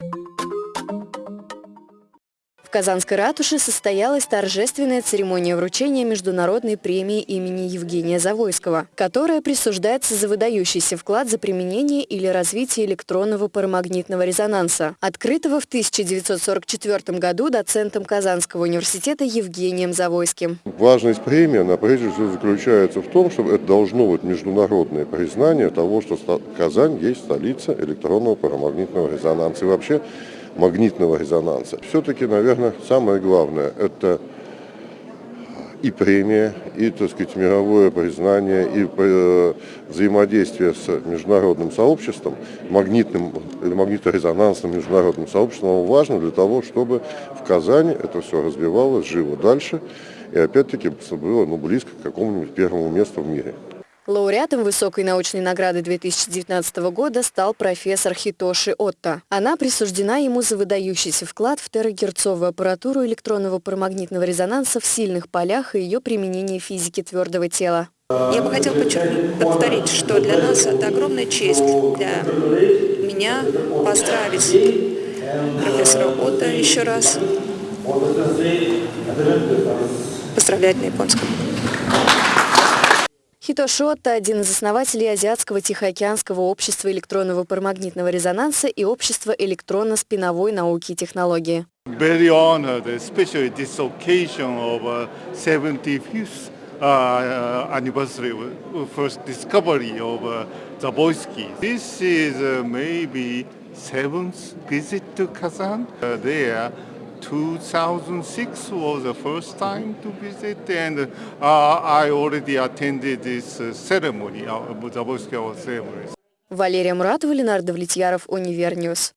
В Казанской ратуше состоялась торжественная церемония вручения международной премии имени Евгения Завойского, которая присуждается за выдающийся вклад за применение или развитие электронного парамагнитного резонанса, открытого в 1944 году доцентом Казанского университета Евгением Завойским. Важность премии, она прежде всего заключается в том, что это должно быть международное признание того, что Казань есть столица электронного парамагнитного резонанса. И вообще магнитного резонанса. Все-таки, наверное, самое главное – это и премия, и, так сказать, мировое признание, и э, взаимодействие с международным сообществом, магнитным или магниторезонансным международным сообществом важно для того, чтобы в Казани это все развивалось, жило дальше, и опять-таки было ну, близко к какому-нибудь первому месту в мире. Лауреатом высокой научной награды 2019 года стал профессор Хитоши Отто. Она присуждена ему за выдающийся вклад в терагерцовую аппаратуру электронного парамагнитного резонанса в сильных полях и ее применение в физике твердого тела. Я бы хотела повторить, что для нас это огромная честь для меня поздравить профессора Отто еще раз. Поздравлять на японском. Хитошотта – один из основателей Азиатского Тихоокеанского общества электронного парамагнитного резонанса и общества электронно-спиновой науки и технологии. Very honored, especially this occasion of uh, 75th uh, anniversary first discovery of uh, Zaboysky. This is uh, maybe seventh visit to Kazan. Uh, there 2006 was the first time to visit and uh, I already attended this uh, ceremony, uh, Zaboyский ceremony. Валерия Муратова, Ленардо Влетьяров, Универньюз.